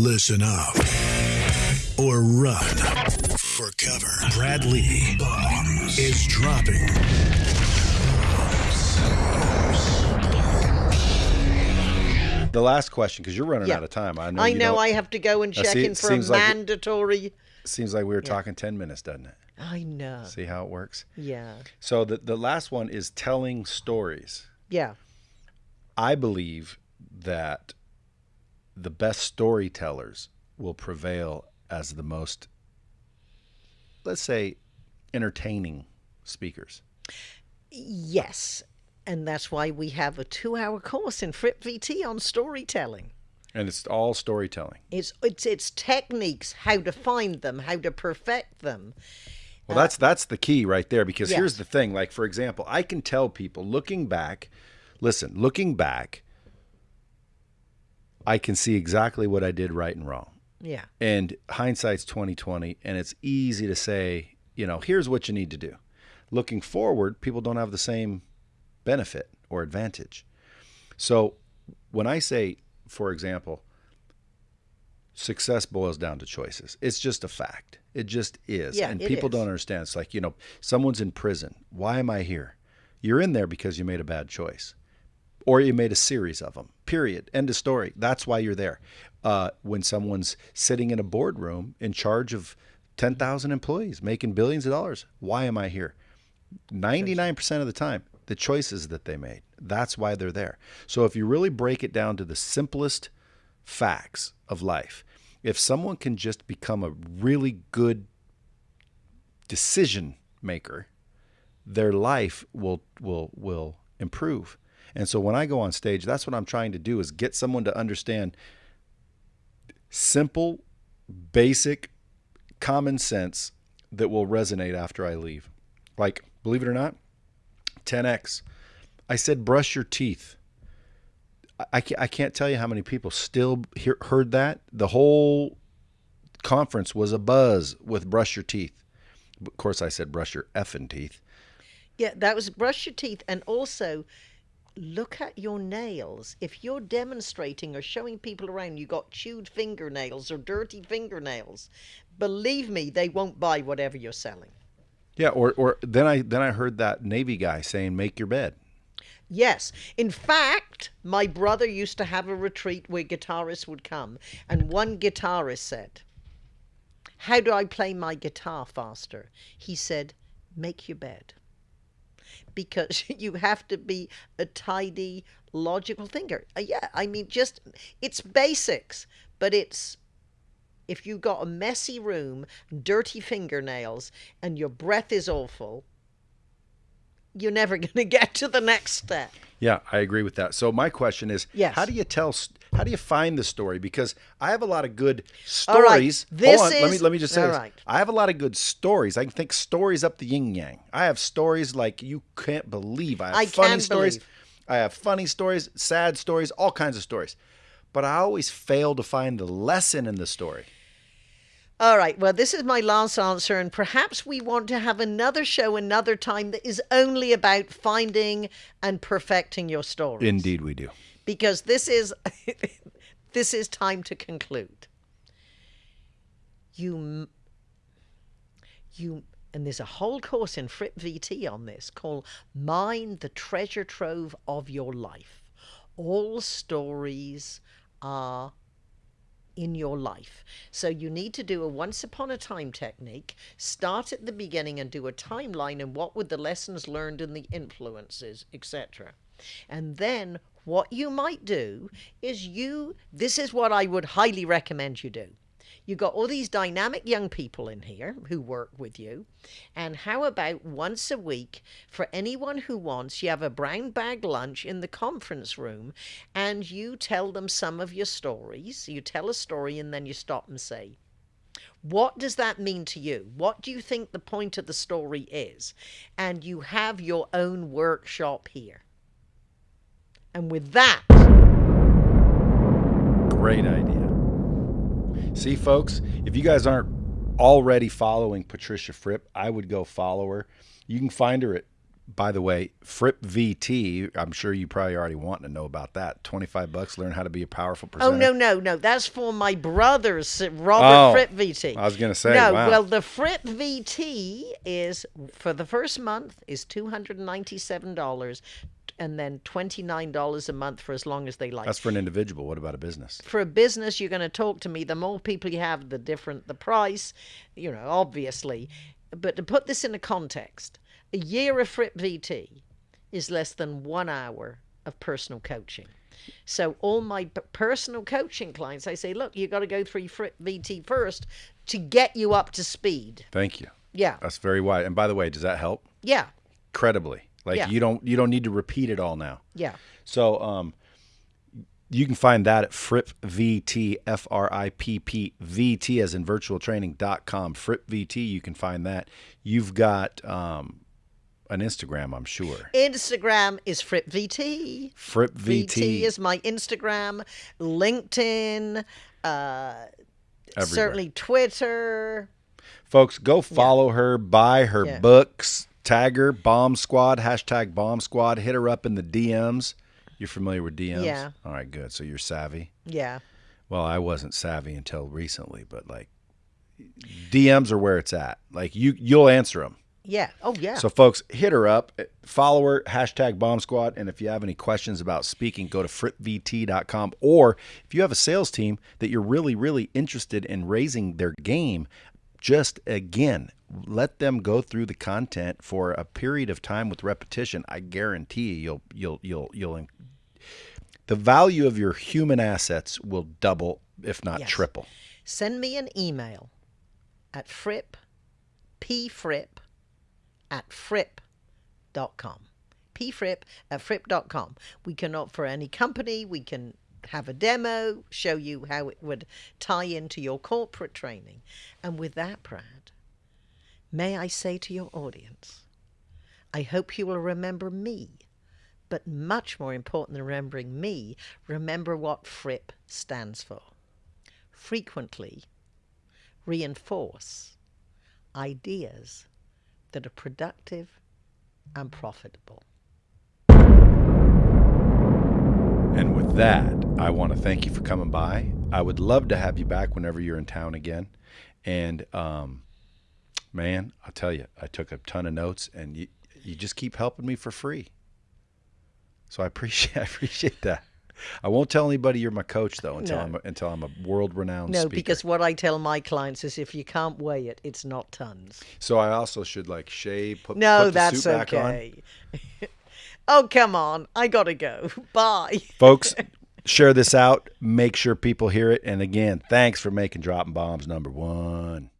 Listen up or run for cover. Brad Lea Bombs is dropping. The last question, because you're running Yeah. out of time. I know. I you know don't- I have to go and Now, check see, in it for a seems like- mandatory. Seems like we were talking ten minutes, doesn't it? I know. See how it works. Yeah. So the the last one is telling stories. Yeah. I believe that the best storytellers will prevail as the most, let's say, entertaining speakers. Yes. And that's why we have a two hour course in Fripp VT on storytelling. And it's all storytelling. It's it's it's techniques, how to find them, how to perfect them. Well, that's uh, that's the key right there because Yes. here's the thing. Like for example, I can tell people looking back, listen, looking back, I can see exactly what I did right and wrong. Yeah. And hindsight's 2020 and it's easy to say, you know, here's what you need to do. Looking forward, people don't have the same benefit or advantage. So, when I say, for example, success boils down to choices. It's just a fact. It just is. Yeah, and people is. don't understand. It's like, you know, someone's in prison. Why am I here? You're in there because you made a bad choice. Or you made a series of them. Period. End of story. That's why you're there. Uh, when someone's sitting in a boardroom in charge of 10,000 employees making billions of dollars, why am I here? 99% of the time, the choices that they made. That's why they're there. So if you really break it down to the simplest facts of life, if someone can just become a really good decision maker, their life will will will improve. And so when I go on stage, that's what I'm trying to do is get someone to understand simple, basic, common sense that will resonate after I leave. Like, believe it or not, 10x. I said, brush your teeth. I- can't, I can't tell you how many people still hear, heard that. The whole conference was a buzz with brush your teeth. Of course, I said brush your effing teeth. Yeah, that was brush your teeth and also look at your nails. If you're demonstrating or showing people around you got chewed fingernails or dirty fingernails, believe me, they won't buy whatever you're selling. Yeah, or or then I then I heard that Navy guy saying, "Make your bed." Yes. In fact, my brother used to have a retreat where guitarists would come, and one guitarist said, How do I play my guitar faster? He said, Make your bed. Because you have to be a tidy, logical thinker. Uh, yeah, I mean, just, it's basics, but it's if you've got a messy room, dirty fingernails, and your breath is awful, you're never going to get to the next step. Yeah, I agree with that. So my question is, Yes. how do you tell? How do you find the story? Because I have a lot of good stories. All right, this Hold on, let me is- let me just say this. right. I have a lot of good stories. I can think stories up the yin yang. I have stories like you can't believe. I have I funny stories. believe. I have funny stories, sad stories, all kinds of stories. But I always fail to find the lesson in the story. All right. Well, this is my last answer, and perhaps we want to have another show another time that is only about finding and perfecting your story. Indeed, we do. Because this is this is time to conclude. You you and there's a whole course in Fripp VT on this called Mine the Treasure Trove of Your Life. All stories are in your life. So you need to do a once upon a time technique, start at the beginning and do a timeline and what were the lessons learned and the influences, etc. And then what you might do is you this is what I would highly recommend you do. You got all these dynamic young people in here who work with you. And how about once a week for anyone who wants, you have a brown bag lunch in the conference room and you tell them some of your stories. You tell a story and then you stop and say, what does that mean to you? What do you think the point of the story is? And you have your own workshop here. And with that, Great idea. See, folks, if you guys aren't already following Patricia Fripp, I would go follow her. You can find her at by the way, Fripp VT. I'm sure you probably already want to know about that. Twenty five bucks. Learn how to be a powerful presenter. Oh no no no! That's for my brother's uh, Robert Oh, Fripp VT. I was gonna say, no. wow. Well, the Fripp VT is for the first month is two hundred and ninety seven dollars, and then twenty nine dollars a month for as long as they like. That's for an individual. What about a business? for a business, you're going to talk to me. The more people you have, the different the price. You know, obviously, but to put this in a context, a year of Fripp VT is less than one hour of personal coaching. So all my personal coaching clients, I say, look, you got to go through Fripp VT first to get you up to speed. Thank you. Yeah, That's very wise. And by the way, does that help? yeah, Incredibly. Like Yeah. you don't you don't need to repeat it all now. yeah. So um, you can find that at Fripp VT, F R I P P V T as in virtualtraining.com. Fripp VT, you can find that. You've got um, an Instagram, I'm sure. Instagram is Fripp VT. Fripp VT, is my Instagram, LinkedIn, uh, certainly Twitter. Folks, go follow her, buy her Yeah. books, tag her, Bomb Squad, hashtag Bomb Squad, hit her up in the DMs. You're familiar with DMs? Yeah. All right, good. So you're savvy. Yeah. Well, I wasn't savvy until recently, but like DMs are where it's at. Like you, you'll answer them. Yeah. Oh, yeah. So, folks, hit her up, follow her, hashtag Bomb Squad. And if you have any questions about speaking, go to frippvt.com. Or if you have a sales team that you're really, really interested in raising their game, just again, let them go through the content for a period of time with repetition. I guarantee you, you'll, you'll, you'll, you'll, the value of your human assets will double, if not Yes. triple. Send me an email at fripp, pfripp, at fripp.com. pfripp at fripp.com. We can offer any company, we can have a demo, show you how it would tie into your corporate training. And with that, Brad, may I say to your audience, I hope you will remember me. But much more important than remembering me, remember what FRIPP stands for. Frequently reinforce ideas that are productive and profitable. And with that, I want to thank you for coming by. I would love to have you back whenever you're in town again. And um, man, I'll tell you, I took a ton of notes, and you you just keep helping me for free. So I appreciate I appreciate that. I won't tell anybody you're my coach though until No. I'm a, until I'm a world renowned No, speaker. because what I tell my clients is if you can't weigh it, it's not tons. so I also should like shave, put, No, put the that's suit back on. okay. oh, come on. I got to go. Bye. Folks, share this out. Make sure people hear it. And again, thanks for making Dropping Bombs number one.